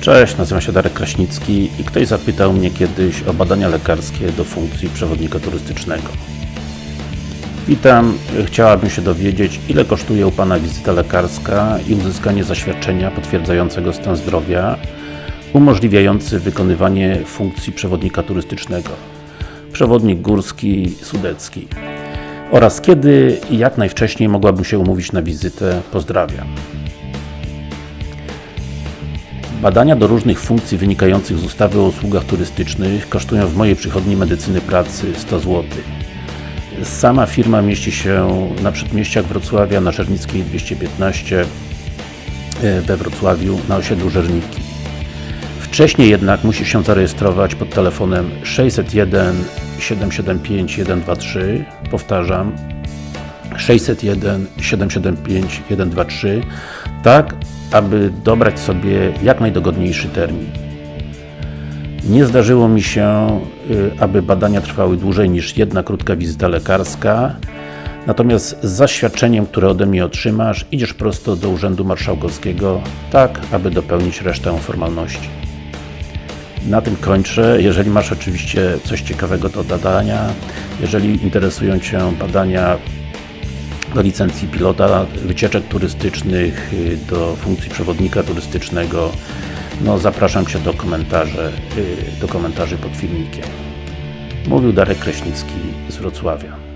Cześć, nazywam się Darek Kraśnicki i ktoś zapytał mnie kiedyś o badania lekarskie do funkcji przewodnika turystycznego. Witam, chciałabym się dowiedzieć, ile kosztuje u Pana wizyta lekarska i uzyskanie zaświadczenia potwierdzającego stan zdrowia umożliwiający wykonywanie funkcji przewodnika turystycznego przewodnik górski, sudecki oraz kiedy i jak najwcześniej mogłabym się umówić na wizytę. Pozdrawiam. Badania do różnych funkcji wynikających z ustawy o usługach turystycznych kosztują w mojej przychodni medycyny pracy 100 zł. Sama firma mieści się na przedmieściach Wrocławia, na Żernickiej 215 we Wrocławiu, na osiedlu Żerniki. Wcześniej jednak musi się zarejestrować pod telefonem 601 775 123 powtarzam 601 775 123 tak, aby dobrać sobie jak najdogodniejszy termin. Nie zdarzyło mi się, aby badania trwały dłużej niż jedna krótka wizyta lekarska Natomiast z zaświadczeniem, które ode mnie otrzymasz, idziesz prosto do Urzędu Marszałkowskiego, tak, aby dopełnić resztę formalności. Na tym kończę. Jeżeli masz oczywiście coś ciekawego do dodania, jeżeli interesują Cię badania do licencji pilota, wycieczek turystycznych, do funkcji przewodnika turystycznego, no zapraszam Cię do komentarzy, do komentarzy pod filmikiem. Mówił Darek Kraśnicki z Wrocławia.